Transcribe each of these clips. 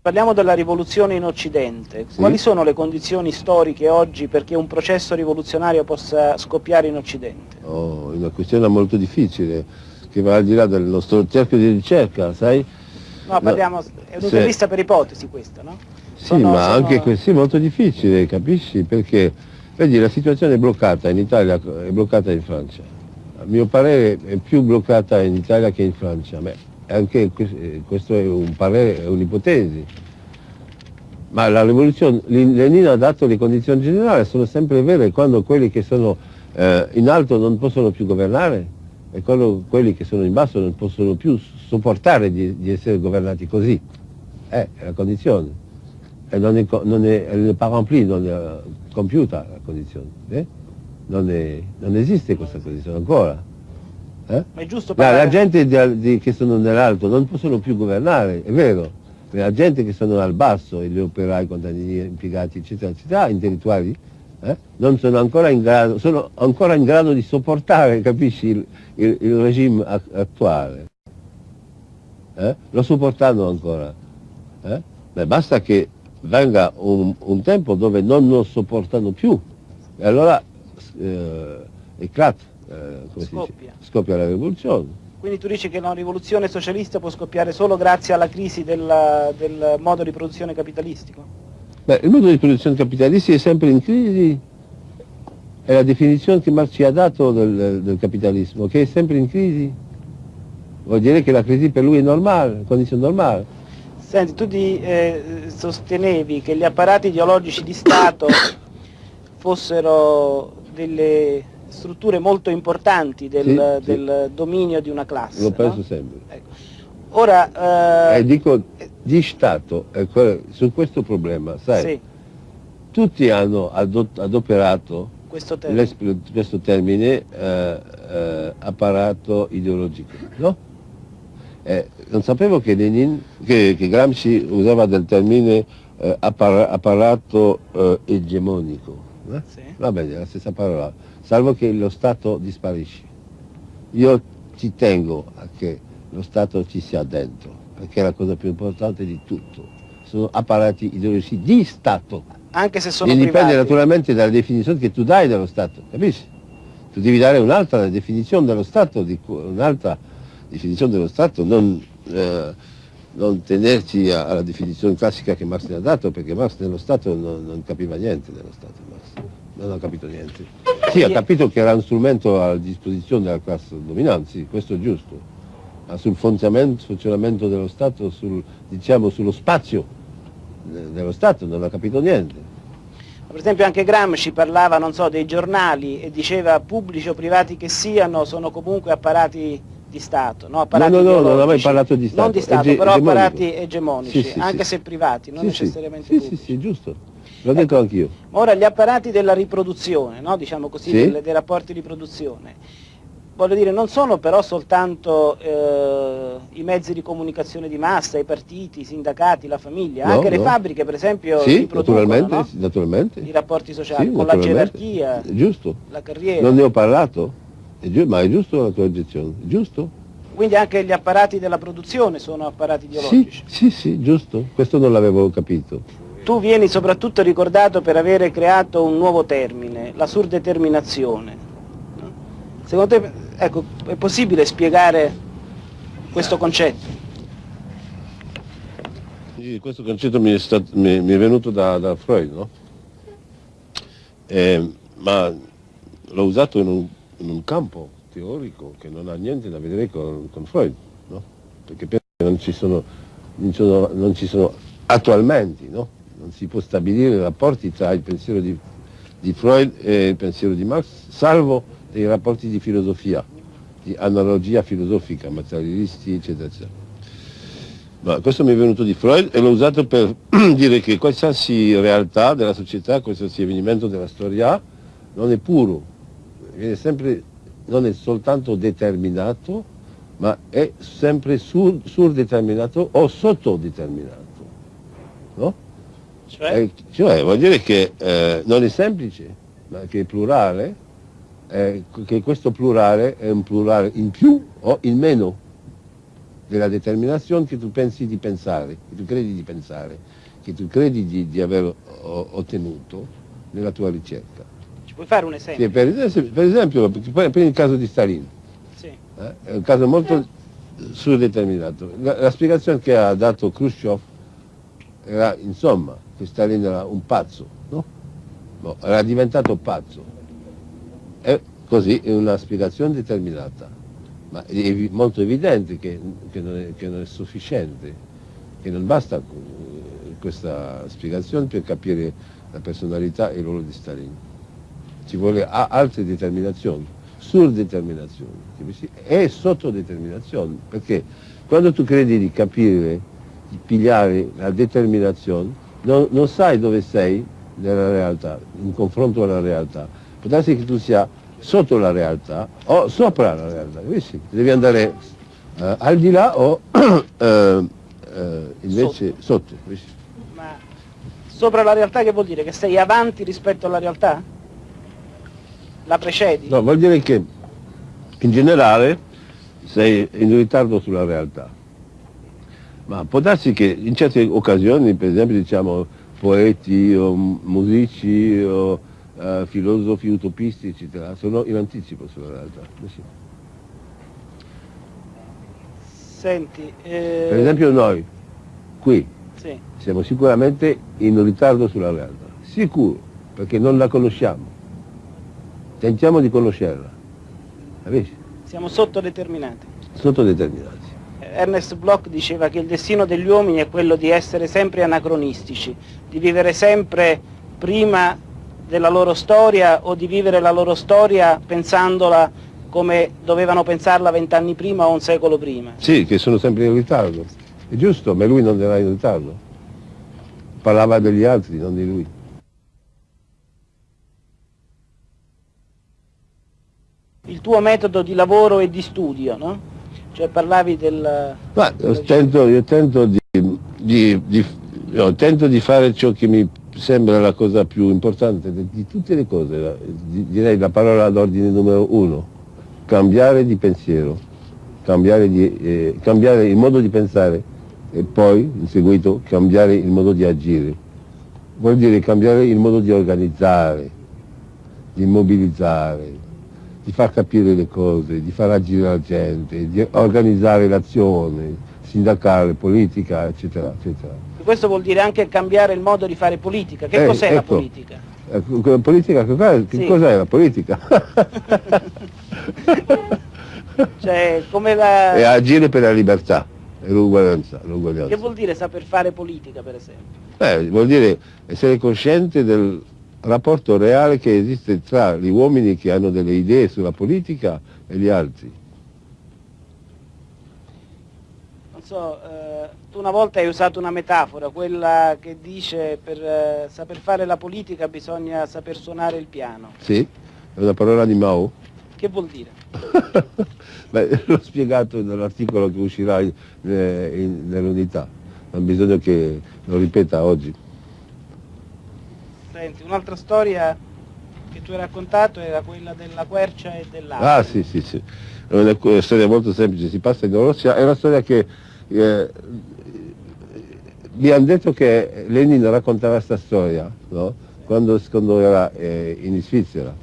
Parliamo della rivoluzione in Occidente. Sì. Quali sono le condizioni storiche oggi perché un processo rivoluzionario possa scoppiare in Occidente? Oh, è una questione molto difficile, che va al di là del nostro cerchio di ricerca, sai? No, parliamo, è se- un'intervista per ipotesi questa, no? Sì, Sono- ma sono- anche questo è molto difficile, capisci? Perché, vedi, la situazione è bloccata in Italia, è bloccata in Francia. A mio parere è più bloccata in Italia che in Francia. Beh, anche que- questo è un parere, è un'ipotesi. Ma la rivoluzione, Lenin ha dato le condizioni generali, sono sempre vere, quando quelli che sono eh, in alto non possono più governare e quando quelli che sono in basso non possono più sopportare di, di essere governati così. Eh, è la condizione. E non è, non è, n'est pas remplie, non è compiuta la condizione. eh? Non, è- non esiste questa condizione ancora. Eh? Ma è giusto La, parlare... la gente di di- che sono nell'alto non possono più governare, è vero, la gente che sono al basso, gli operai, i contadini, impiegati, eccetera, eccetera, intellettuali, eh, non sono ancora in grado, sono ancora in grado di sopportare, capisci, il, il- il regime at- attuale. Eh? Lo sopportano ancora. eh? Beh, basta che venga un, un tempo dove non lo sopportano più e allora eh, eclate, eh? Scoppia. scoppia la rivoluzione. Quindi tu dici che una rivoluzione socialista può scoppiare solo grazie alla crisi della- del modo di produzione capitalistico? Beh, il modo di produzione capitalistica è sempre in crisi, è la definizione che Marx ci ha dato del, del capitalismo, che è sempre in crisi. Vuol dire che la crisi per lui è normale, condizione normale. Senti, tu di- eh, sostenevi che gli apparati ideologici di Stato fossero delle strutture molto importanti del, Sì, sì. del dominio di una classe. Lo no? penso sempre. Ecco. Ora, E eh, dico di Stato, e que- su questo problema, sai, sì, tutti hanno adoperato questo termine. questo termine eh, eh, apparato ideologico, no? Eh, non sapevo che, Lenin, che, che Gramsci usava del termine eh, appara- apparato eh, egemonico. eh? Sì. Va bene, è la stessa parola, salvo che lo Stato disparisce. Io ci tengo a che lo Stato ci sia dentro, perché è la cosa più importante di tutto. Sono apparati ideologici di Stato. Anche se sono E dipende privati. naturalmente dalla definizione che tu dai dello Stato, capisci? Tu devi dare un'altra definizione dello Stato, un'altra definizione dello Stato, non, eh, non tenerci alla definizione classica che Marx ne ha dato, perché Marx nello Stato non, non capiva niente dello Stato. Non ha capito niente. Sì, ha capito che era un strumento a disposizione della classe dominante, sì, questo è giusto, ma sul funzionamento, dello Stato, sul, diciamo sullo spazio de- dello Stato non ha capito niente. Per esempio anche Gramsci parlava, non so, dei giornali e diceva pubblici o privati che siano, sono comunque apparati di Stato, no? Apparati No, no, no, non ha mai parlato di Stato, Non di Stato, ege- però egemonico. apparati egemonici, Sì, sì, anche sì. se privati, non Sì, sì. necessariamente Sì, sì, pubblici. sì, giusto. L'ho detto anch'io. Ma Ora gli apparati della riproduzione, no? diciamo così, Sì. delle- dei rapporti di produzione, voglio dire, non sono però soltanto eh, i mezzi di comunicazione di massa, i partiti, i sindacati, la famiglia, No, anche le no. fabbriche per esempio Sì, naturalmente, no? sì, naturalmente. i rapporti sociali, Sì, con la gerarchia, Giusto. la carriera. Non ne ho parlato, è ma è giusto la tua obiezione, giusto? Quindi anche gli apparati della produzione sono apparati Sì, ideologici. sì, sì, giusto. Questo non l'avevo capito. Tu vieni soprattutto ricordato per avere creato un nuovo termine, la surdeterminazione. no? Secondo te ecco, è possibile spiegare questo concetto? Sì, Questo concetto mi è, stat- mi- mi è venuto da, da Freud, no? Eh, ma l'ho usato in un, in un campo teorico che non ha niente da vedere con, con Freud, no? Perché penso che non ci sono- non ci sono attualmente, no? Si può stabilire rapporti tra il pensiero di, di Freud e il pensiero di Marx, salvo dei rapporti di filosofia, di analogia filosofica, materialisti, eccetera, eccetera. Ma questo mi è venuto di Freud e l'ho usato per dire che qualsiasi realtà della società, qualsiasi avvenimento della storia non è puro, sempre, non è soltanto determinato, ma è sempre sur- surdeterminato o sottodeterminato. No? Cioè, Eh, cioè vuol dire che eh, non è semplice, ma che è plurale, eh, che questo plurale è un plurale in più o in meno. della determinazione che tu pensi di pensare, che tu credi di pensare, che tu credi di, di aver ottenuto nella tua ricerca. Ci puoi fare un esempio? Sì, per, esempio, per esempio, prendi il caso di Stalin, sì. eh? è un caso molto eh. surdeterminato. La, la spiegazione che ha dato Khrushchev era insomma che Stalin era un pazzo, no? no era diventato pazzo. E così è una spiegazione determinata, ma è molto evidente che, che, non, è, che non, è, sufficiente, che non basta questa spiegazione per capire la personalità e il ruolo di Stalin. Ci vuole altre determinazioni, surdeterminazioni e sottodeterminazioni, perché quando tu credi di capire, di pigliare la determinazione, non, non sai dove sei nella realtà, in confronto alla realtà. Può darsi che tu sia sotto la realtà o sopra la realtà, capisci? Devi andare uh, al di là o uh, uh, invece sotto. sotto Ma sopra la realtà che vuol dire? Che sei avanti rispetto alla realtà? La precedi? No, vuol dire che in generale sei in ritardo sulla realtà. Ma può darsi che in certe occasioni, per esempio diciamo poeti o musici o uh, filosofi utopisti, eccetera, sono in anticipo sulla realtà. Sì. Senti, eh... Per esempio noi, qui, sì. siamo sicuramente in ritardo sulla realtà, sicuro, perché non la conosciamo. Tentiamo di conoscerla. Capisci? Siamo sottodeterminati. Sottodeterminati. Ernest Bloch diceva che il destino degli uomini è quello di essere sempre anacronistici, di vivere sempre prima della loro storia o di vivere la loro storia pensandola come dovevano pensarla vent'anni prima o un secolo prima. Sì, che sono sempre in ritardo. È giusto, ma lui non era in ritardo. Parlava degli altri, non di lui. Il tuo metodo di lavoro e di studio, no? Cioè parlavi del... Ma io tento, io tento di, di, di, no, tento di fare ciò che mi sembra la cosa più importante di, di tutte le cose, direi la parola d'ordine numero uno, cambiare di pensiero, cambiare, di, eh, cambiare il modo di pensare e poi, in seguito, cambiare il modo di agire. Vuol dire cambiare il modo di organizzare, di mobilizzare, di far capire le cose, di far agire la gente, di organizzare l'azione sindacale, politica, eccetera, eccetera. Questo vuol dire anche cambiare il modo di fare politica. Che eh, cos'è ecco, la politica? Eh, politica che sì. cos'è la politica? cioè, come la... È agire per la libertà e l'uguaglianza. Che vuol dire saper fare politica, per esempio? Eh, vuol dire essere cosciente del rapporto reale che esiste tra gli uomini che hanno delle idee sulla politica e gli altri. Non so, eh, tu una volta hai usato una metafora, quella che dice per eh, saper fare la politica bisogna saper suonare il piano. Sì, è una parola di Mao. Che vuol dire? Beh, l'ho spiegato nell'articolo che uscirà eh, nell'unità, non bisogna che lo ripeta oggi. Senti, un'altra storia che tu hai raccontato era quella della quercia e dell'acqua. Ah sì, sì, sì. È una storia molto semplice, si passa in Russia, è una storia che eh, mi hanno detto che Lenin raccontava questa storia, no? quando, quando, era eh, in Svizzera.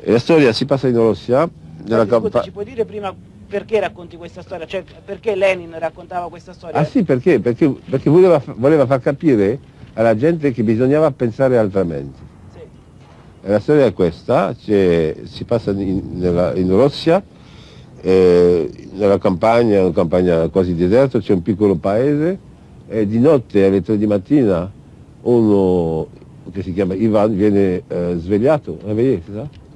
E la storia si passa in Russia. Nella Scusa, ci puoi dire prima perché racconti questa storia? Cioè, perché Lenin raccontava questa storia? Ah sì, perché? Perché, perché voleva, voleva far capire alla gente che bisognava pensare altrimenti. Sì. la storia è questa, si passa in, nella, in Russia, eh, nella campagna, una campagna quasi deserta, c'è un piccolo paese e di notte alle tre di mattina uno che si chiama Ivan viene eh, svegliato,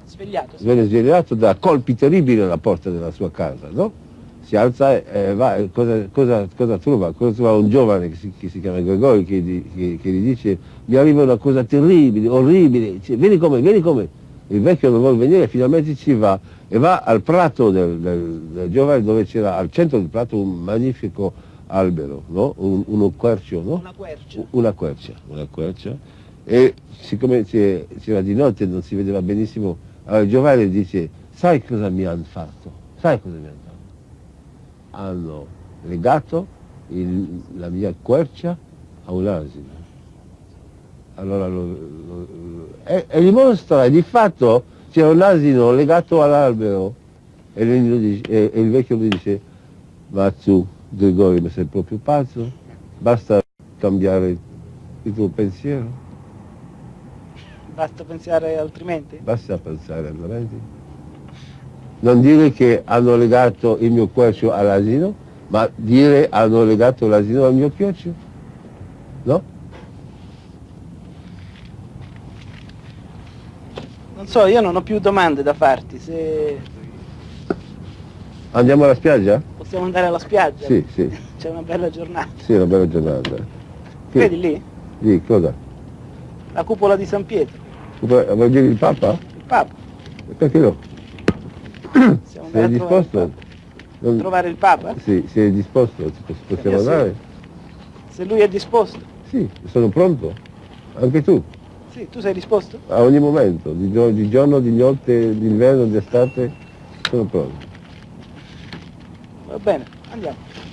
svegliato, sì. viene svegliato da colpi terribili alla porta della sua casa, no? Si alza e va, cosa, cosa, cosa, trova? Cosa trova un giovane che si, che si chiama Gregori che, che, che, gli dice mi arriva una cosa terribile, orribile, dice, vieni come, vieni come. Il vecchio non vuole venire, finalmente ci va e va al prato del, del, del giovane dove c'era al centro del prato un magnifico albero, no? un, uno quercio, no? Una quercia. Una quercia, una quercia. E siccome c'era di notte non si vedeva benissimo, allora il giovane dice sai cosa mi hanno fatto? Sai cosa mi hanno fatto? Hanno legato il- la mia quercia a un asino. Allora lo, lo- lo- e, e dimostra, di fatto c'era un asino legato all'albero e, e- e il vecchio mi dice, ma tu Gregorio ma sei proprio pazzo, basta cambiare il tuo pensiero, Basta pensare altrimenti? basta pensare altrimenti. Non dire che hanno legato il mio quercio all'asino, ma dire hanno legato l'asino al mio chioccio. No? Non so, io non ho più domande da farti, se Andiamo alla spiaggia? possiamo andare alla spiaggia. Sì, sì, C'è una bella giornata. sì, è una bella giornata. Che- Vedi lì? Lì, cosa? La cupola di San Pietro, vuoi dire il Papa? il Papa. Perché no? Sei disposto? Non- Trovare il Papa? Sì, sei disposto? Possiamo andare? Se lui è disposto. Sì, sono pronto. Anche tu, Sì, tu sei disposto? a ogni momento, di, gio- di giorno, di notte, d'inverno, di estate, sono pronto. Va bene, andiamo.